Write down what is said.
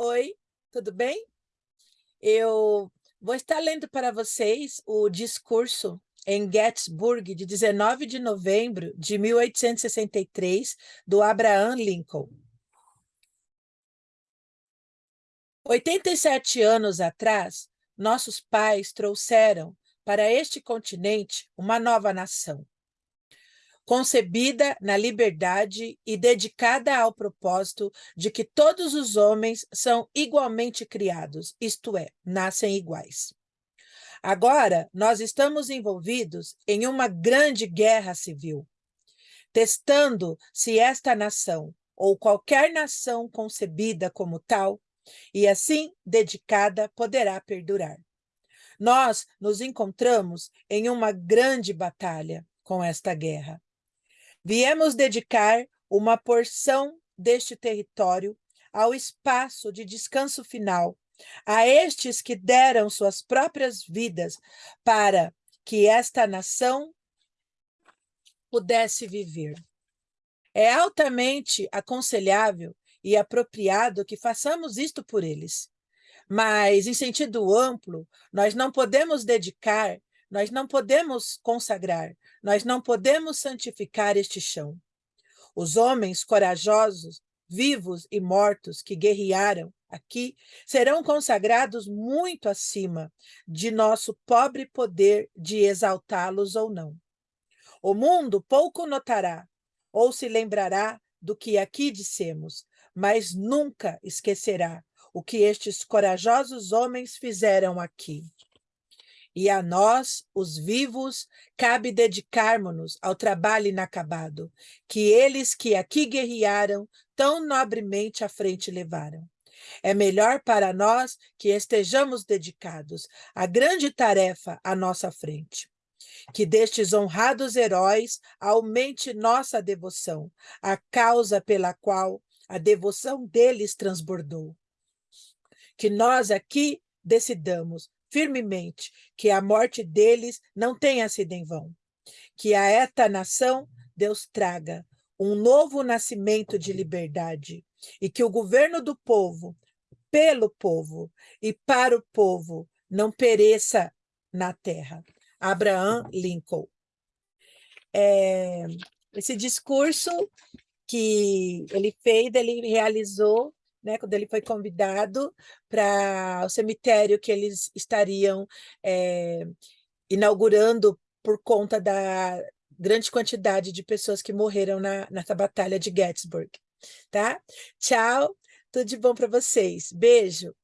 Oi, tudo bem? Eu vou estar lendo para vocês o discurso em Gettysburg, de 19 de novembro de 1863, do Abraham Lincoln. 87 anos atrás, nossos pais trouxeram para este continente uma nova nação, concebida na liberdade e dedicada ao propósito de que todos os homens são igualmente criados, isto é, nascem iguais. Agora, nós estamos envolvidos em uma grande guerra civil, testando se esta nação, ou qualquer nação concebida como tal, e assim dedicada, poderá perdurar. Nós nos encontramos em uma grande batalha com esta guerra. Viemos dedicar uma porção deste território ao espaço de descanso final, a estes que deram suas próprias vidas para que esta nação pudesse viver. É altamente aconselhável e apropriado que façamos isto por eles. Mas, em sentido amplo, nós não podemos dedicar nós não podemos consagrar, nós não podemos santificar este chão. Os homens corajosos, vivos e mortos que guerrearam aqui serão consagrados muito acima de nosso pobre poder de exaltá-los ou não. O mundo pouco notará ou se lembrará do que aqui dissemos, mas nunca esquecerá o que estes corajosos homens fizeram aqui. E a nós, os vivos, cabe dedicarmos-nos ao trabalho inacabado, que eles que aqui guerrearam, tão nobremente à frente levaram. É melhor para nós que estejamos dedicados à grande tarefa à nossa frente. Que destes honrados heróis aumente nossa devoção, a causa pela qual a devoção deles transbordou. Que nós aqui decidamos firmemente que a morte deles não tenha sido em vão. Que a esta nação Deus traga um novo nascimento de liberdade e que o governo do povo, pelo povo e para o povo, não pereça na terra. Abraham Lincoln. É, esse discurso que ele fez, ele realizou né, quando ele foi convidado para o cemitério que eles estariam é, inaugurando por conta da grande quantidade de pessoas que morreram na, nessa batalha de Gettysburg. Tá? Tchau, tudo de bom para vocês. Beijo.